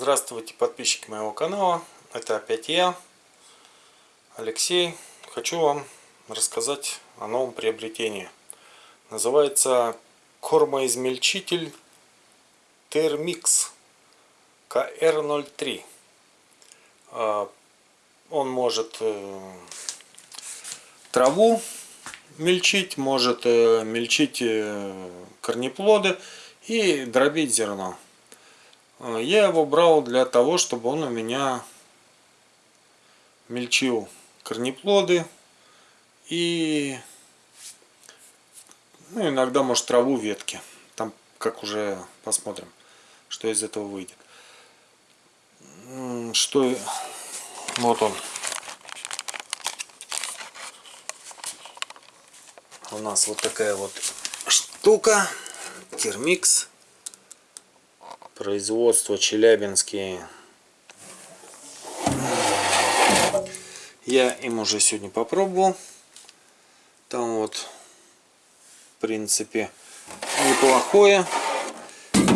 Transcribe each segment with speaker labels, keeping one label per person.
Speaker 1: Здравствуйте, подписчики моего канала. Это опять я, Алексей. Хочу вам рассказать о новом приобретении. Называется кормоизмельчитель Термикс КР-03. А, он может э, траву мельчить, может э, мельчить э, корнеплоды и дробить зерно. А, я его брал для того, чтобы он у меня мельчил корнеплоды и ну, иногда может траву ветки. Там как уже посмотрим, что из этого выйдет. Что вот он. У нас вот такая вот штука. Термикс производство Челябинские. Я им уже сегодня попробовал. Там вот, в принципе, неплохое.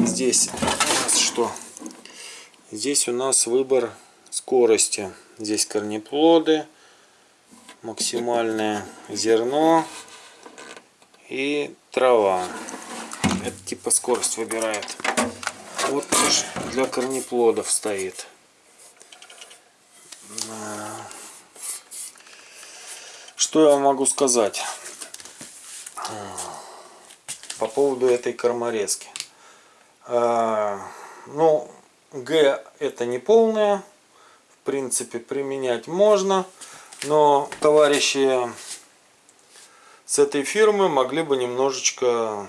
Speaker 1: Здесь у нас что? Здесь у нас выбор скорости. Здесь корнеплоды, максимальное зерно и трава. Это типа скорость выбирает. Вот для корнеплодов стоит. Что я могу сказать по поводу этой корморезки? А, ну, Г это не полная. В принципе, применять можно. Но товарищи с этой фирмы могли бы немножечко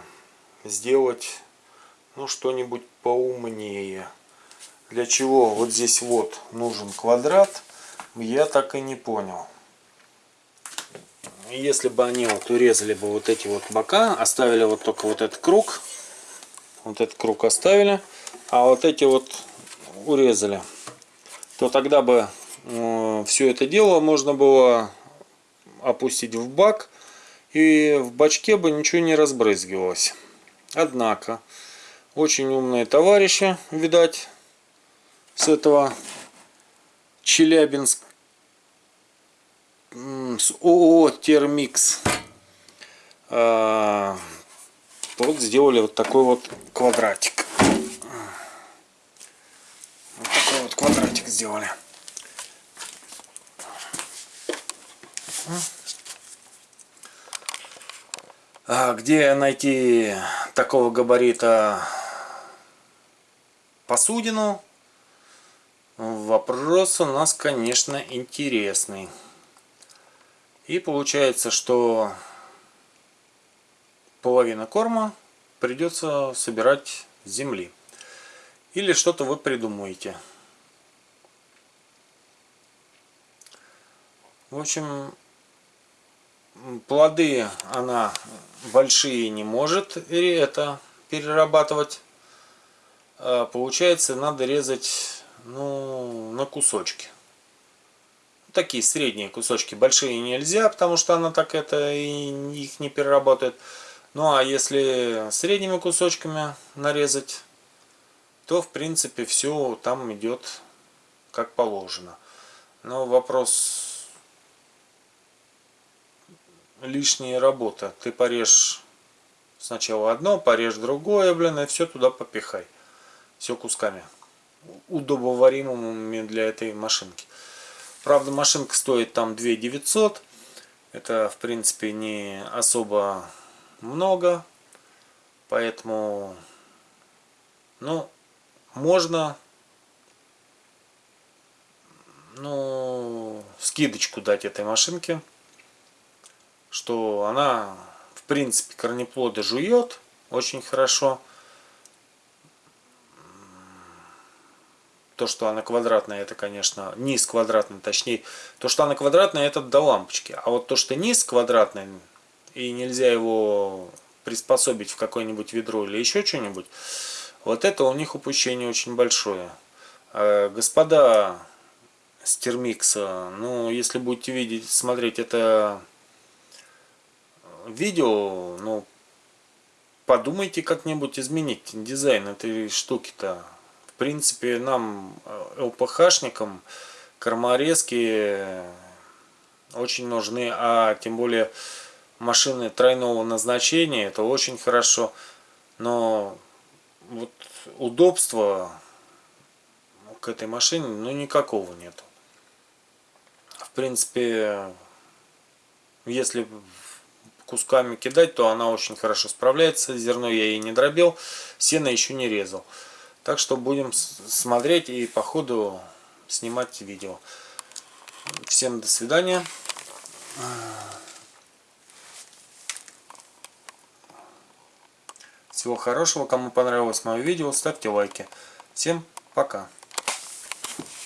Speaker 1: сделать ну что-нибудь поумнее. Для чего вот здесь вот нужен квадрат, я так и не понял. Если бы они вот урезали бы вот эти вот бока, оставили вот только вот этот круг, вот этот круг оставили, а вот эти вот урезали, то тогда бы э, все это дело можно было опустить в бак, и в бачке бы ничего не разбрызгивалось. Однако, очень умные товарищи, видать, с этого Челябинск, с ООО Термикс. А, вот сделали вот такой вот квадратик. Вот такой вот квадратик сделали. А где найти такого габарита посудину. Вопрос у нас, конечно, интересный. И получается, что половина корма придется собирать с земли. Или что-то вы придумаете. В общем, плоды она большие не может это перерабатывать получается надо резать ну, на кусочки. Такие средние кусочки. Большие нельзя, потому что она так это и их не переработает. Ну а если средними кусочками нарезать, то в принципе все там идет как положено. Но вопрос лишняя работа. Ты порежь сначала одно, порежь другое, блин, и все туда попихай все кусками удобоваримыми для этой машинки. Правда, машинка стоит там 2 900. Это, в принципе, не особо много. Поэтому, ну, можно, ну, скидочку дать этой машинке. Что она, в принципе, корнеплоды жует очень хорошо. То, что она квадратная, это, конечно, низ квадратный, точнее, то, что она квадратная, это до лампочки. А вот то, что низ квадратный, и нельзя его приспособить в какое-нибудь ведро или еще что-нибудь, вот это у них упущение очень большое. А, господа с термикса, ну, если будете видеть, смотреть это видео, ну, подумайте как-нибудь изменить дизайн этой штуки-то в принципе, нам, э, ЛПХшникам, корморезки очень нужны, а тем более машины тройного назначения, это очень хорошо. Но вот удобства к этой машине, ну, никакого нет. В принципе, если кусками кидать, то она очень хорошо справляется. Зерно я ей не дробил, сено еще не резал. Так что будем смотреть и по ходу снимать видео. Всем до свидания. Всего хорошего. Кому понравилось мое видео, ставьте лайки. Всем пока.